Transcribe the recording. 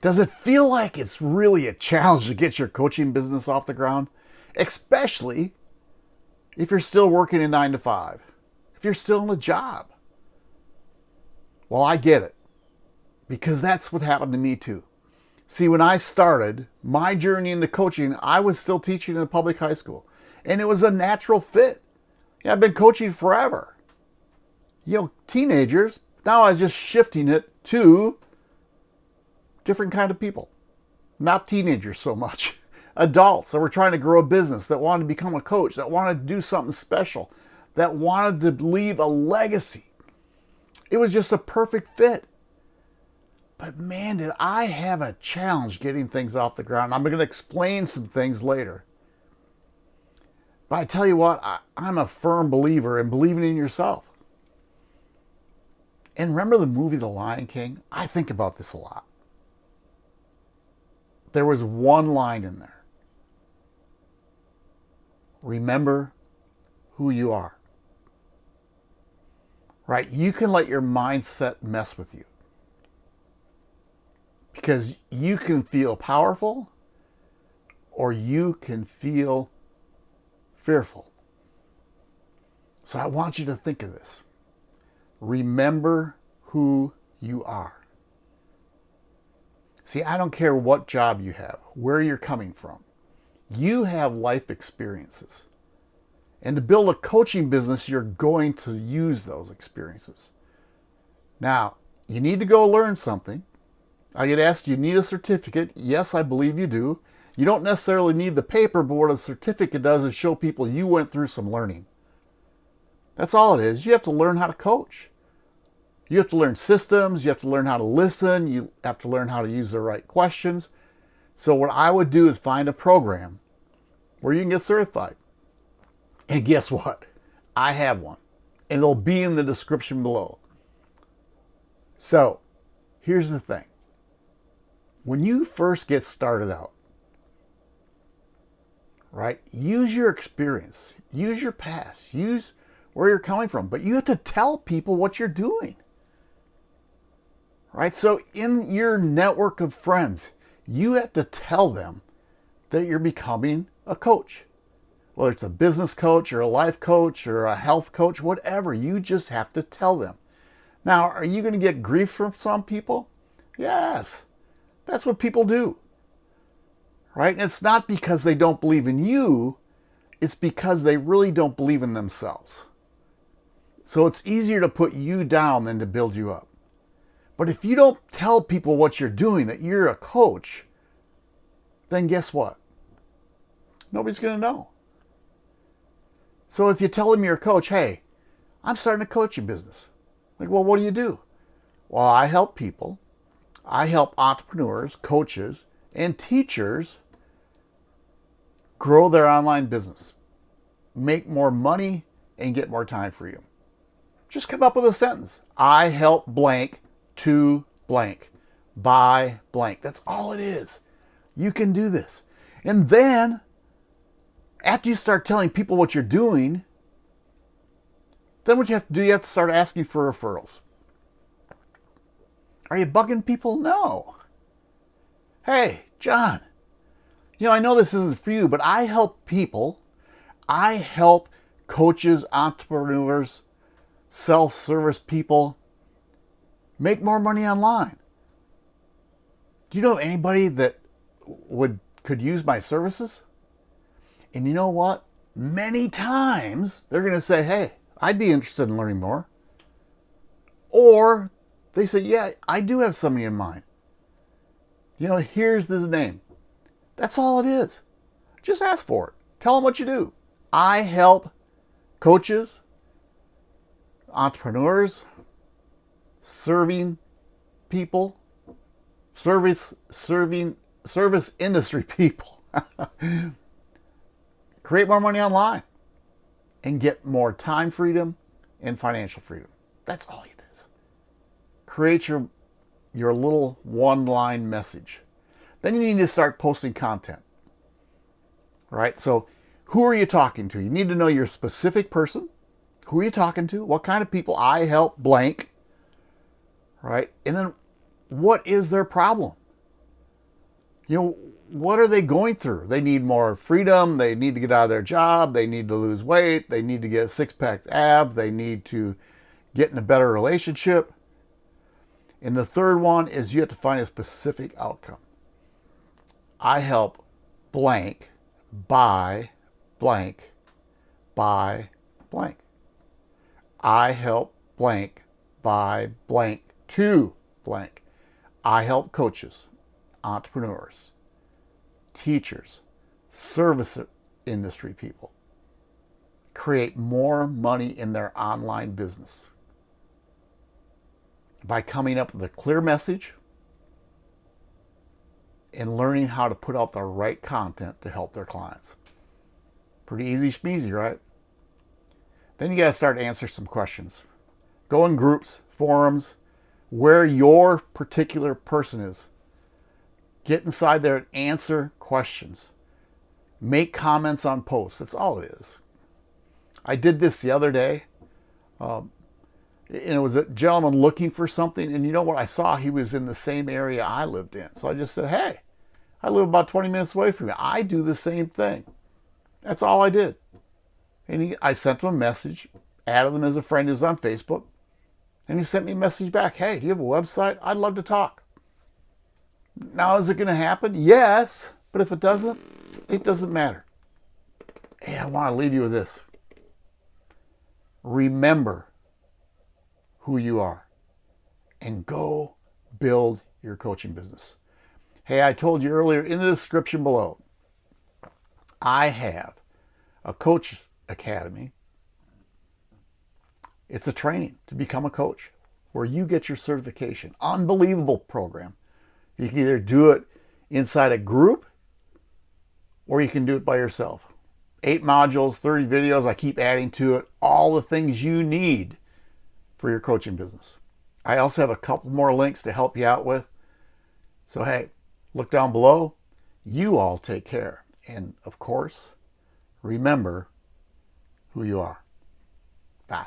Does it feel like it's really a challenge to get your coaching business off the ground? Especially if you're still working a nine to five, if you're still in a job. Well, I get it because that's what happened to me too. See, when I started my journey into coaching, I was still teaching in a public high school and it was a natural fit. Yeah, I've been coaching forever. You know, teenagers, now I was just shifting it to different kind of people. Not teenagers so much. Adults that were trying to grow a business, that wanted to become a coach, that wanted to do something special, that wanted to leave a legacy. It was just a perfect fit. But man, did I have a challenge getting things off the ground. I'm going to explain some things later. But I tell you what, I, am a firm believer in believing in yourself. And remember the movie The Lion King? I think about this a lot. There was one line in there. Remember who you are. Right? You can let your mindset mess with you. Because you can feel powerful or you can feel fearful. So I want you to think of this. Remember who you are. See, I don't care what job you have, where you're coming from. You have life experiences. And to build a coaching business, you're going to use those experiences. Now, you need to go learn something. I get asked, do you need a certificate? Yes, I believe you do. You don't necessarily need the paper, but what a certificate does is show people you went through some learning. That's all it is. You have to learn how to coach. You have to learn systems. You have to learn how to listen. You have to learn how to use the right questions. So what I would do is find a program where you can get certified. And guess what? I have one. And it'll be in the description below. So here's the thing. When you first get started out, right? Use your experience, use your past, use where you're coming from, but you have to tell people what you're doing, right? So in your network of friends, you have to tell them that you're becoming a coach. Whether it's a business coach or a life coach or a health coach, whatever, you just have to tell them. Now, are you going to get grief from some people? Yes, that's what people do right? And it's not because they don't believe in you, it's because they really don't believe in themselves. So it's easier to put you down than to build you up. But if you don't tell people what you're doing, that you're a coach, then guess what? Nobody's going to know. So if you tell them you're a coach, hey, I'm starting a coaching business. Like, well, what do you do? Well, I help people. I help entrepreneurs, coaches, and teachers grow their online business, make more money, and get more time for you. Just come up with a sentence. I help blank to blank by blank. That's all it is. You can do this. And then, after you start telling people what you're doing, then what you have to do, you have to start asking for referrals. Are you bugging people? No. Hey, John, you know, I know this isn't for you, but I help people. I help coaches, entrepreneurs, self-service people make more money online. Do you know anybody that would could use my services? And you know what? Many times they're going to say, hey, I'd be interested in learning more. Or they say, yeah, I do have somebody in mind. You know, here's this name. That's all it is. Just ask for it. Tell them what you do. I help coaches, entrepreneurs, serving people, service serving service industry people. Create more money online and get more time freedom and financial freedom. That's all it is. Create your your little one-line message. Then you need to start posting content. Right? So who are you talking to? You need to know your specific person. Who are you talking to? What kind of people? I help blank. Right? And then what is their problem? You know, what are they going through? They need more freedom. They need to get out of their job. They need to lose weight. They need to get six pack abs. They need to get in a better relationship. And the third one is you have to find a specific outcome. I help blank buy blank buy blank. I help blank buy blank to blank. I help coaches, entrepreneurs, teachers, service industry people create more money in their online business by coming up with a clear message and learning how to put out the right content to help their clients. Pretty easy schmeezy, right? Then you got to start to answer some questions. Go in groups, forums, where your particular person is. Get inside there and answer questions. Make comments on posts. That's all it is. I did this the other day. Um, and it was a gentleman looking for something. And you know what? I saw he was in the same area I lived in. So I just said, hey, I live about 20 minutes away from you. I do the same thing. That's all I did. And he, I sent him a message, added him as a friend who's on Facebook. And he sent me a message back. Hey, do you have a website? I'd love to talk. Now, is it going to happen? Yes. But if it doesn't, it doesn't matter. Hey, I want to leave you with this. Remember who you are and go build your coaching business. Hey, I told you earlier in the description below, I have a coach academy. It's a training to become a coach where you get your certification. Unbelievable program. You can either do it inside a group or you can do it by yourself. Eight modules, 30 videos, I keep adding to it, all the things you need for your coaching business. I also have a couple more links to help you out with. So, hey, look down below. You all take care. And of course, remember who you are. Bye.